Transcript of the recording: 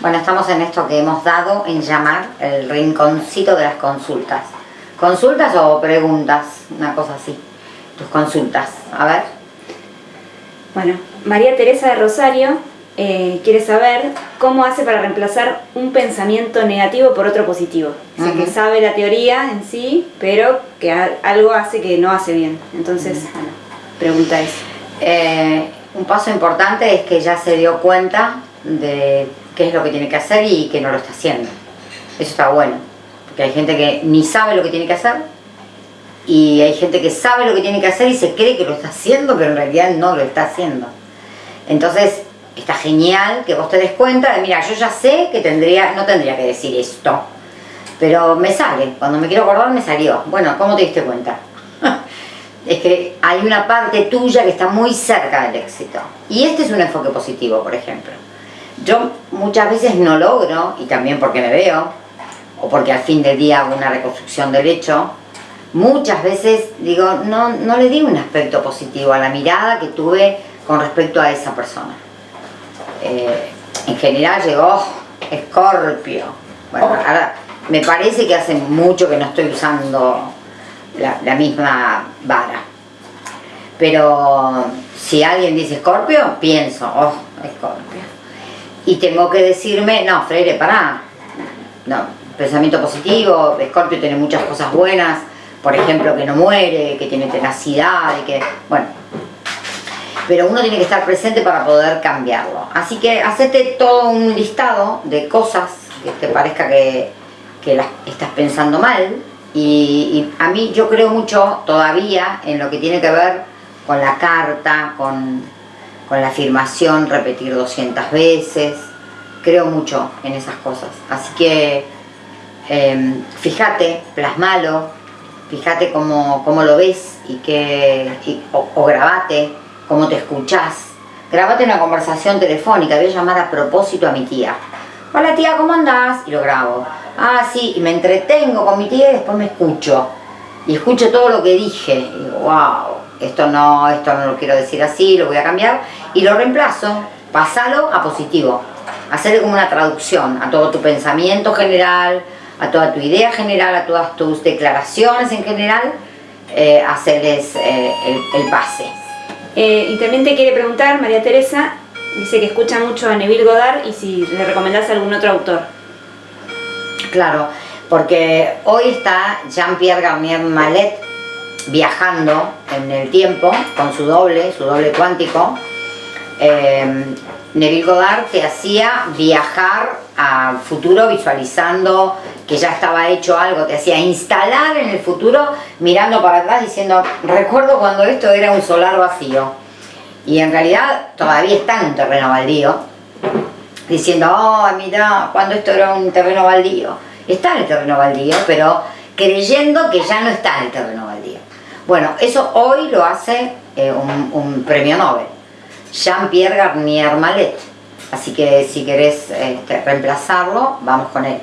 Bueno, estamos en esto que hemos dado en llamar el rinconcito de las consultas. ¿Consultas o preguntas? Una cosa así. Tus consultas. A ver. Bueno, María Teresa de Rosario eh, quiere saber cómo hace para reemplazar un pensamiento negativo por otro positivo. Dice que sabe la teoría en sí, pero que algo hace que no hace bien. Entonces, bueno, pregunta eso. Eh, un paso importante es que ya se dio cuenta de qué es lo que tiene que hacer y que no lo está haciendo. Eso está bueno, porque hay gente que ni sabe lo que tiene que hacer y hay gente que sabe lo que tiene que hacer y se cree que lo está haciendo, pero en realidad no lo está haciendo. Entonces, está genial que vos te des cuenta de, mira, yo ya sé que tendría, no tendría que decir esto, pero me sale, cuando me quiero acordar me salió. Bueno, ¿cómo te diste cuenta? es que hay una parte tuya que está muy cerca del éxito. Y este es un enfoque positivo, por ejemplo. Yo muchas veces no logro, y también porque me veo, o porque al fin del día hago una reconstrucción del hecho, muchas veces digo, no, no le di un aspecto positivo a la mirada que tuve con respecto a esa persona. Eh, en general llegó, oh, Escorpio. Bueno, ahora me parece que hace mucho que no estoy usando la, misma vara. Pero si alguien dice Escorpio, pienso, oh, Escorpio. Y tengo que decirme, no, Freire, pará. No, pensamiento positivo, Escorpio tiene muchas cosas buenas, por ejemplo, que no muere, que tiene tenacidad, y que, bueno. Pero uno tiene que estar presente para poder cambiarlo. Así que hacete todo un listado de cosas que te parezca que, que las estás pensando mal, y, a mí yo creo mucho todavía en lo que tiene que ver con la carta, con, la afirmación, repetir 200 veces. Creo mucho en esas cosas. Así que em, fíjate, plasmalo, fíjate cómo, lo ves y que, o, o, grabate cómo te escuchás. Grabate una conversación telefónica, voy a llamar a propósito a mi tía. Hola tía, ¿cómo andás? Y lo grabo ah, sí, y me entretengo con mi tía y después me escucho. Y escucho todo lo que dije. Y digo, wow, esto no, esto no lo quiero decir así, lo voy a cambiar. Y lo reemplazo, pasalo a positivo. Hacerle como una traducción a todo tu pensamiento general, a toda tu idea general, a todas tus declaraciones en general, eh, hacerles eh, el, pase. Eh, y también te quiere preguntar, María Teresa, dice que escucha mucho a Neville Goddard y si le recomendás algún otro autor. Claro, porque hoy está Jean-Pierre Garnier Mallet viajando en el tiempo con su doble, su doble cuántico. Eh, Neville Goddard te hacía viajar al futuro visualizando que ya estaba hecho algo, te hacía instalar en el futuro mirando para atrás diciendo, recuerdo cuando esto era un solar vacío. Y en realidad todavía está en un terreno baldío, diciendo, oh, mira, cuando esto era un terreno baldío. Está en el terreno baldío, pero creyendo que ya no está en el terreno baldío. Bueno, eso hoy lo hace eh, un, premio Nobel, Jean-Pierre Garnier Mallet. Así que si querés este, reemplazarlo, vamos con él.